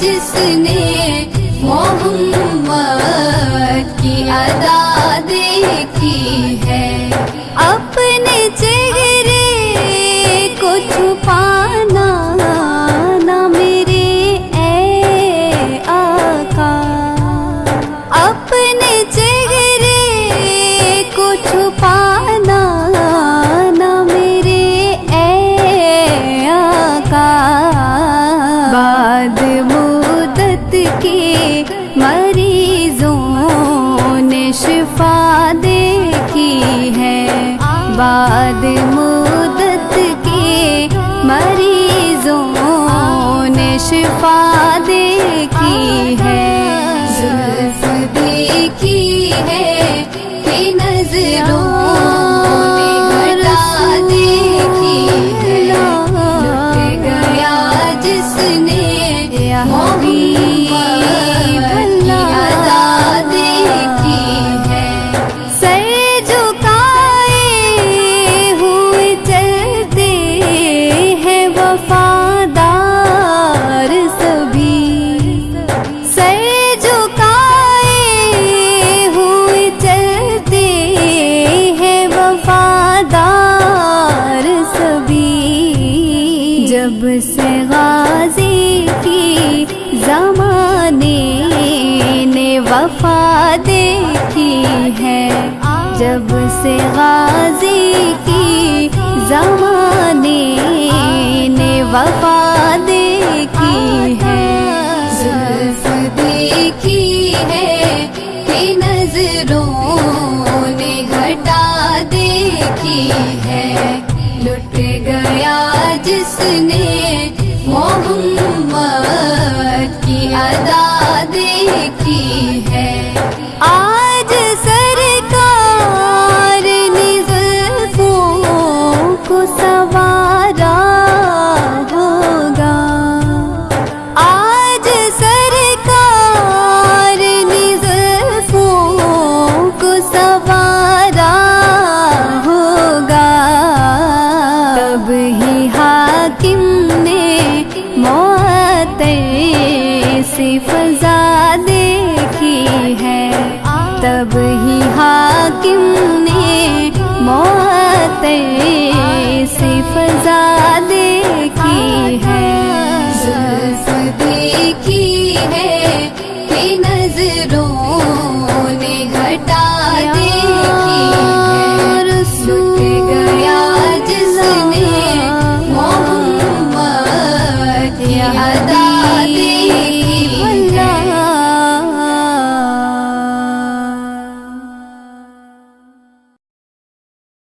جس نے محمد کی ادا دیکھی ہے اپنے چہرے شفا دیکھی ہے۔ بعد مدت کے مریضوں نے شفا دیکھی ہے۔ زلف دیکھی ہے کہ نظروں نے دیکھی ہے۔ گیا جس نے غازی کی زمانے نے وفا دیکھی ہے۔ جب سے غازی کی زمانے نے وفا دیکھی ہے۔ زلف دیکھی ہے کہ نظروں نے گھٹا دیکھی ہے۔ لٹ گیا جس نے تب ہی حاکم نے معطر سے فضا دیکھی ہے زلف دیکھی ہے کہ نظروں نے گھٹا